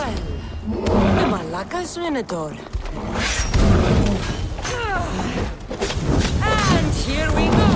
Well, the Malacca's Minotaur. And here we go!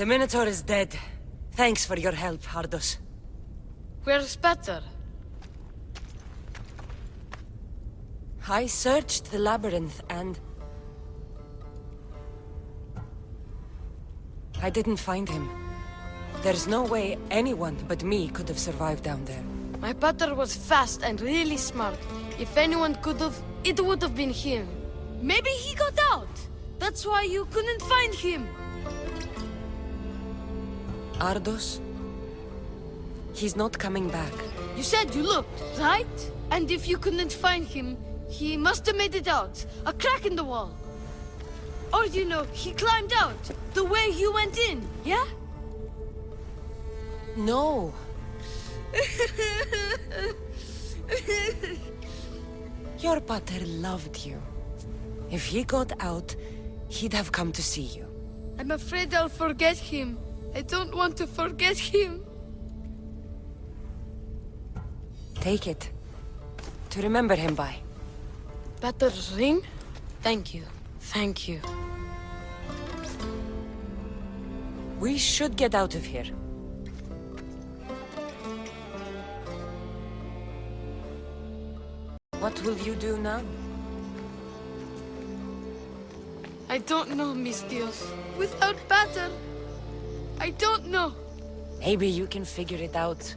The Minotaur is dead. Thanks for your help, Ardos. Where's Peter? I searched the labyrinth and... I didn't find him. There's no way anyone but me could have survived down there. My Peter was fast and really smart. If anyone could have, it would have been him. Maybe he got out. That's why you couldn't find him. Ardos? He's not coming back. You said you looked, right? And if you couldn't find him, he must have made it out. A crack in the wall. Or, you know, he climbed out, the way you went in, yeah? No. Your pater loved you. If he got out, he'd have come to see you. I'm afraid I'll forget him. I don't want to forget him. Take it. To remember him by. Peter's ring? Thank you. Thank you. We should get out of here. What will you do now? I don't know, Misthios. Without Pater, I don't know. Maybe you can figure it out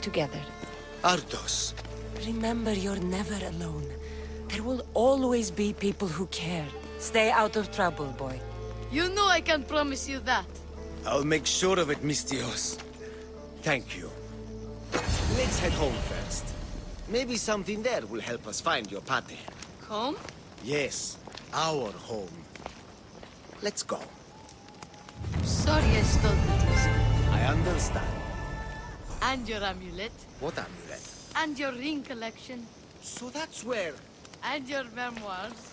together. Ardos. Remember, you're never alone. There will always be people who care. Stay out of trouble, boy. You know I can promise you that. I'll make sure of it, Misthios. Thank you. Let's head home first. Maybe something there will help us find your pate. Home? Yes, our home. Let's go. Sorry I stole this. I understand. And your amulet. What amulet? And your ring collection. So that's where... And your memoirs.